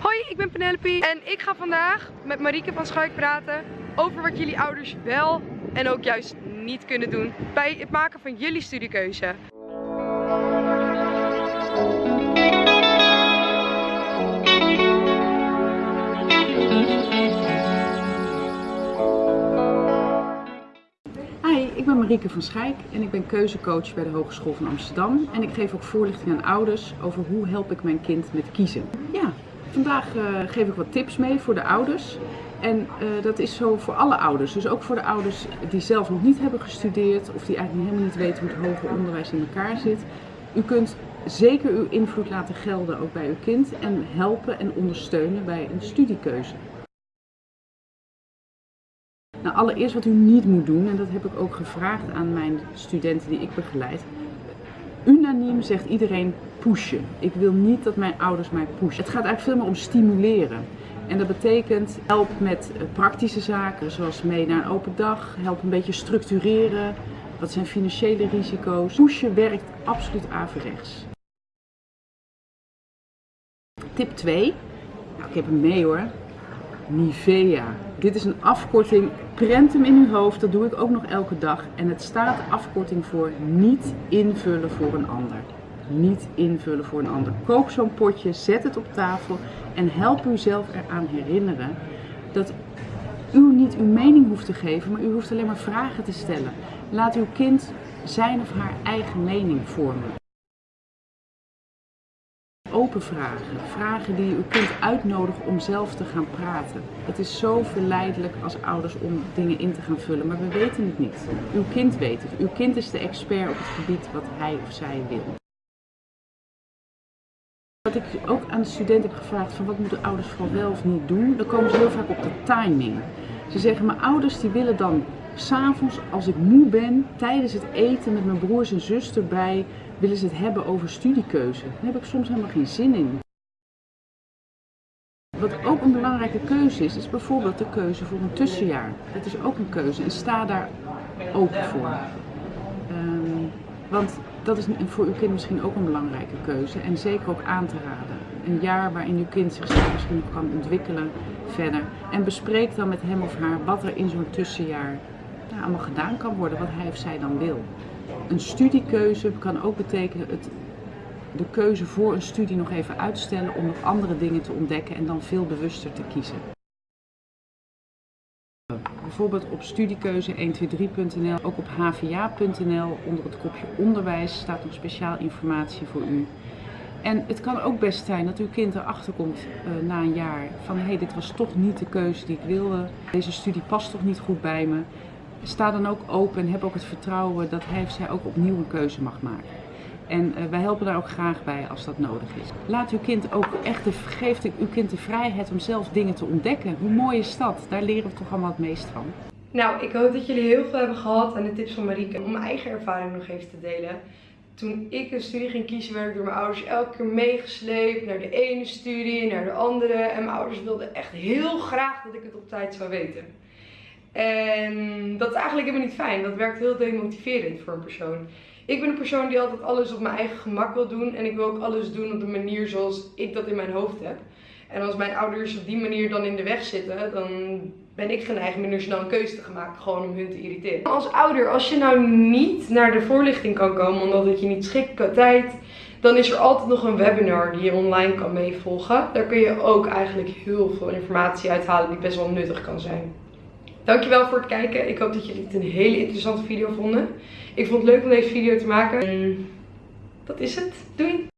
Hoi, ik ben Penelope en ik ga vandaag met Marieke van Schuik praten over wat jullie ouders wel en ook juist niet kunnen doen bij het maken van jullie studiekeuze. Ik ben Marieke van Schijk en ik ben keuzecoach bij de Hogeschool van Amsterdam. En ik geef ook voorlichting aan ouders over hoe help ik mijn kind met kiezen. Ja, vandaag uh, geef ik wat tips mee voor de ouders. En uh, dat is zo voor alle ouders. Dus ook voor de ouders die zelf nog niet hebben gestudeerd of die eigenlijk helemaal niet weten hoe het hoger onderwijs in elkaar zit. U kunt zeker uw invloed laten gelden ook bij uw kind en helpen en ondersteunen bij een studiekeuze. Nou, allereerst wat u niet moet doen, en dat heb ik ook gevraagd aan mijn studenten die ik begeleid. Unaniem zegt iedereen pushen. Ik wil niet dat mijn ouders mij pushen. Het gaat eigenlijk veel meer om stimuleren. En dat betekent help met eh, praktische zaken, zoals mee naar een open dag, help een beetje structureren. Wat zijn financiële risico's? Pushen werkt absoluut averechts. Tip 2. Nou, ik heb hem mee hoor. Nivea. Dit is een afkorting, prent hem in uw hoofd, dat doe ik ook nog elke dag. En het staat afkorting voor niet invullen voor een ander. Niet invullen voor een ander. Koop zo'n potje, zet het op tafel en help uzelf eraan herinneren dat u niet uw mening hoeft te geven, maar u hoeft alleen maar vragen te stellen. Laat uw kind zijn of haar eigen mening vormen open vragen. Vragen die uw kind uitnodigen om zelf te gaan praten. Het is zo verleidelijk als ouders om dingen in te gaan vullen, maar we weten het niet. Uw kind weet het. Uw kind is de expert op het gebied wat hij of zij wil. Wat ik ook aan de studenten heb gevraagd van wat moeten ouders vooral wel of niet doen, dan komen ze heel vaak op de timing. Ze zeggen mijn ouders die willen dan s'avonds als ik moe ben, tijdens het eten met mijn broers en zus erbij, willen ze het hebben over studiekeuze. Daar heb ik soms helemaal geen zin in. Wat ook een belangrijke keuze is, is bijvoorbeeld de keuze voor een tussenjaar. Dat is ook een keuze en sta daar open voor. Um, want dat is voor uw kind misschien ook een belangrijke keuze en zeker ook aan te raden. Een jaar waarin uw kind zich misschien kan ontwikkelen verder. En bespreek dan met hem of haar wat er in zo'n tussenjaar nou, allemaal gedaan kan worden, wat hij of zij dan wil. Een studiekeuze kan ook betekenen het, de keuze voor een studie nog even uitstellen om nog andere dingen te ontdekken en dan veel bewuster te kiezen. Bijvoorbeeld op studiekeuze123.nl, ook op hva.nl onder het kopje onderwijs staat nog speciaal informatie voor u. En het kan ook best zijn dat uw kind erachter komt uh, na een jaar van hé, hey, dit was toch niet de keuze die ik wilde. Deze studie past toch niet goed bij me sta dan ook open en heb ook het vertrouwen dat hij of zij ook opnieuw een keuze mag maken. En uh, wij helpen daar ook graag bij als dat nodig is. Laat uw kind ook echt, de, geeft uw kind de vrijheid om zelf dingen te ontdekken. Hoe mooi is dat? Daar leren we toch allemaal het meest van. Nou, ik hoop dat jullie heel veel hebben gehad aan de tips van Marieke om mijn eigen ervaring nog even te delen. Toen ik een studie ging kiezen, werd ik door mijn ouders elke keer meegesleept naar de ene studie, naar de andere. En mijn ouders wilden echt heel graag dat ik het op tijd zou weten. En dat is eigenlijk helemaal niet fijn. Dat werkt heel demotiverend voor een persoon. Ik ben een persoon die altijd alles op mijn eigen gemak wil doen. En ik wil ook alles doen op de manier zoals ik dat in mijn hoofd heb. En als mijn ouders op die manier dan in de weg zitten, dan ben ik geneigd minder snel een keuze te maken. Gewoon om hun te irriteren. Als ouder, als je nou niet naar de voorlichting kan komen omdat het je niet schikt qua tijd, dan is er altijd nog een webinar die je online kan meevolgen. Daar kun je ook eigenlijk heel veel informatie uithalen die best wel nuttig kan zijn. Dankjewel voor het kijken. Ik hoop dat jullie het een hele interessante video vonden. Ik vond het leuk om deze video te maken. En dat is het. Doei!